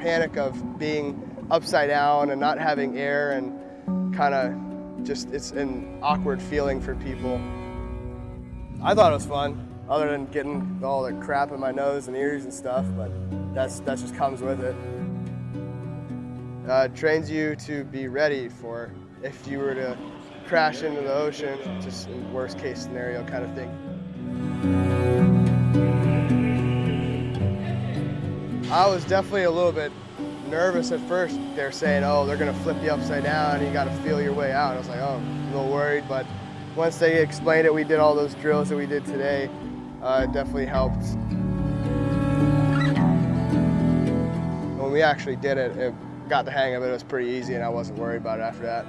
panic of being upside down and not having air and kind of just, it's an awkward feeling for people. I thought it was fun, other than getting all the crap in my nose and ears and stuff, but that's, that just comes with it. Uh, it trains you to be ready for if you were to crash into the ocean, just worst case scenario kind of thing. I was definitely a little bit nervous at first. They're saying, oh, they're gonna flip you upside down and you gotta feel your way out. I was like, oh, a little worried, but once they explained it, we did all those drills that we did today. Uh, it definitely helped. When we actually did it, it got the hang of it. It was pretty easy and I wasn't worried about it after that.